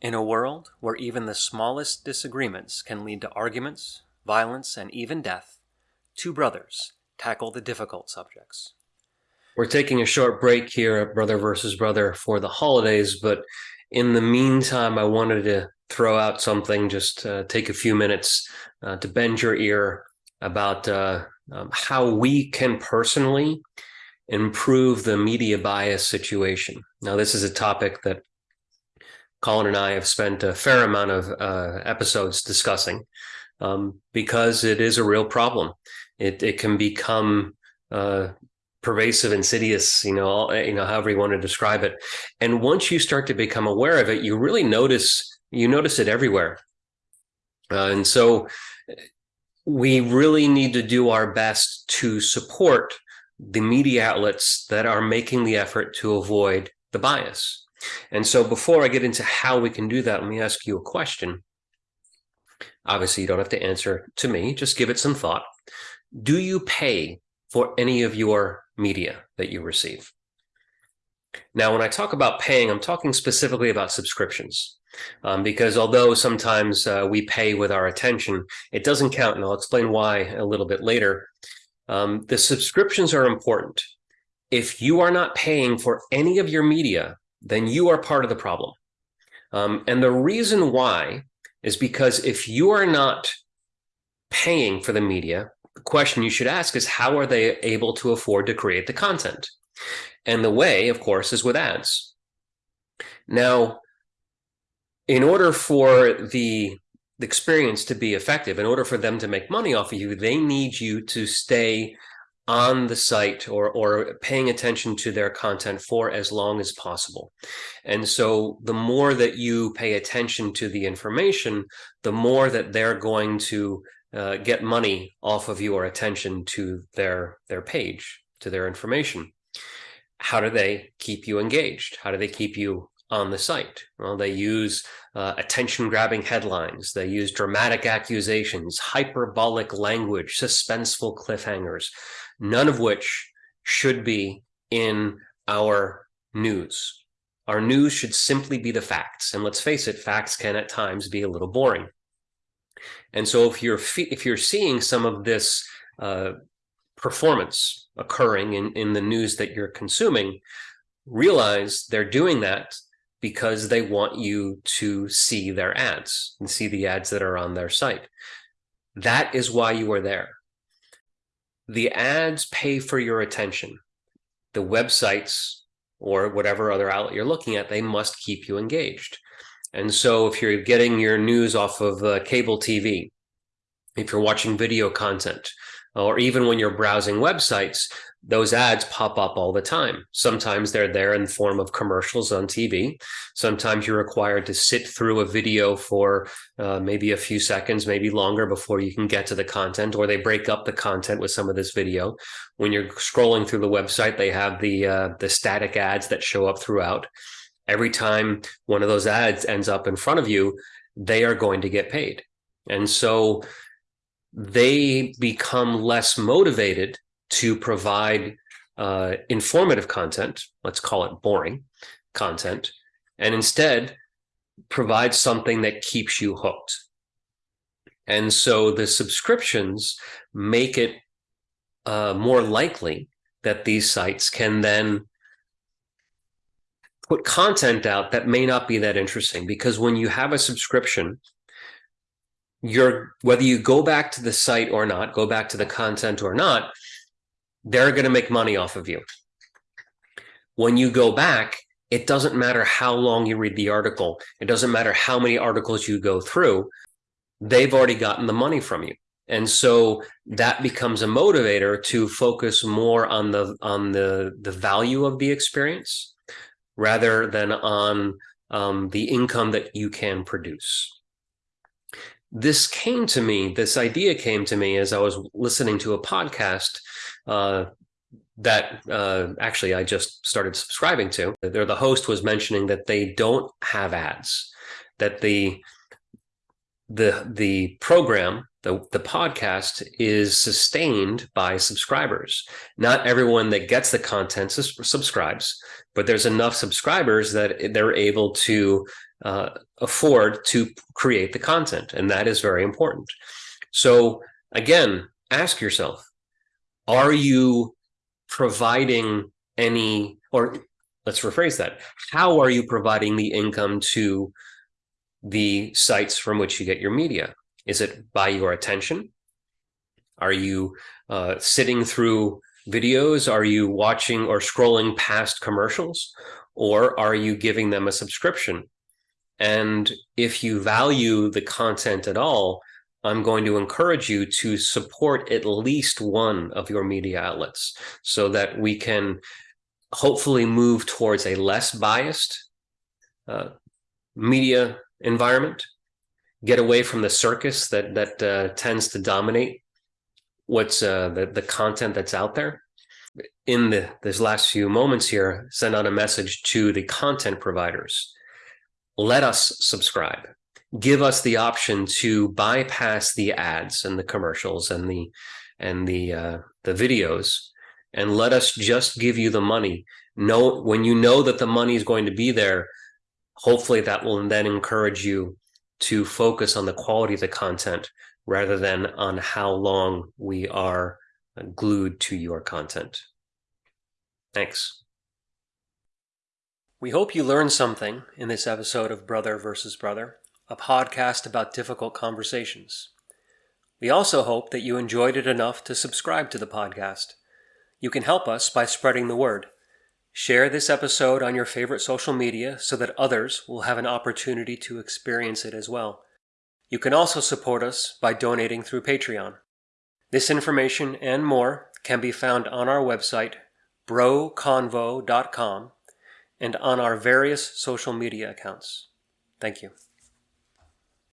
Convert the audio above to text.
In a world where even the smallest disagreements can lead to arguments, violence, and even death, two brothers tackle the difficult subjects. We're taking a short break here at Brother versus Brother for the holidays, but in the meantime, I wanted to throw out something, just uh, take a few minutes uh, to bend your ear about uh, um, how we can personally improve the media bias situation. Now, this is a topic that Colin and I have spent a fair amount of uh, episodes discussing um, because it is a real problem. It, it can become uh, pervasive, insidious, you know, you know, however you want to describe it. And once you start to become aware of it, you really notice you notice it everywhere. Uh, and so we really need to do our best to support the media outlets that are making the effort to avoid the bias. And so before I get into how we can do that, let me ask you a question. Obviously, you don't have to answer to me, just give it some thought. Do you pay for any of your media that you receive? Now, when I talk about paying, I'm talking specifically about subscriptions. Um, because although sometimes uh, we pay with our attention, it doesn't count. And I'll explain why a little bit later. Um, the subscriptions are important. If you are not paying for any of your media, then you are part of the problem. Um, and the reason why is because if you are not paying for the media, the question you should ask is how are they able to afford to create the content? And the way, of course, is with ads. Now, in order for the experience to be effective, in order for them to make money off of you, they need you to stay on the site or or paying attention to their content for as long as possible. And so the more that you pay attention to the information, the more that they're going to uh, get money off of your attention to their their page, to their information. How do they keep you engaged? How do they keep you on the site? Well, they use uh, attention grabbing headlines. They use dramatic accusations, hyperbolic language, suspenseful cliffhangers none of which should be in our news. Our news should simply be the facts. And let's face it, facts can at times be a little boring. And so if you're if you're seeing some of this uh, performance occurring in, in the news that you're consuming, realize they're doing that because they want you to see their ads and see the ads that are on their site. That is why you are there the ads pay for your attention. The websites or whatever other outlet you're looking at, they must keep you engaged. And so if you're getting your news off of uh, cable TV, if you're watching video content, or even when you're browsing websites, those ads pop up all the time. Sometimes they're there in the form of commercials on TV. Sometimes you're required to sit through a video for uh, maybe a few seconds, maybe longer before you can get to the content, or they break up the content with some of this video. When you're scrolling through the website, they have the uh, the static ads that show up throughout. Every time one of those ads ends up in front of you, they are going to get paid. And so they become less motivated to provide uh, informative content, let's call it boring content, and instead provide something that keeps you hooked. And so the subscriptions make it uh, more likely that these sites can then put content out that may not be that interesting because when you have a subscription you're whether you go back to the site or not go back to the content or not they're going to make money off of you. When you go back, it doesn't matter how long you read the article. It doesn't matter how many articles you go through. They've already gotten the money from you. And so that becomes a motivator to focus more on the on the the value of the experience rather than on um, the income that you can produce. This came to me, this idea came to me as I was listening to a podcast uh, that uh, actually I just started subscribing to. There, the host was mentioning that they don't have ads, that the the the program the, the podcast is sustained by subscribers. Not everyone that gets the content subscribes, but there's enough subscribers that they're able to uh, afford to create the content. And that is very important. So again, ask yourself, are you providing any, or let's rephrase that. How are you providing the income to the sites from which you get your media? Is it by your attention? Are you uh, sitting through videos? Are you watching or scrolling past commercials? Or are you giving them a subscription? And if you value the content at all, I'm going to encourage you to support at least one of your media outlets so that we can hopefully move towards a less biased uh, media environment, get away from the circus that that uh, tends to dominate what's uh, the the content that's out there. In the this last few moments here, send out a message to the content providers. Let us subscribe. Give us the option to bypass the ads and the commercials and the and the uh, the videos and let us just give you the money. Know when you know that the money is going to be there, hopefully that will then encourage you to focus on the quality of the content rather than on how long we are glued to your content. Thanks. We hope you learned something in this episode of Brother versus Brother, a podcast about difficult conversations. We also hope that you enjoyed it enough to subscribe to the podcast. You can help us by spreading the word. Share this episode on your favorite social media so that others will have an opportunity to experience it as well. You can also support us by donating through Patreon. This information and more can be found on our website, broconvo.com, and on our various social media accounts. Thank you.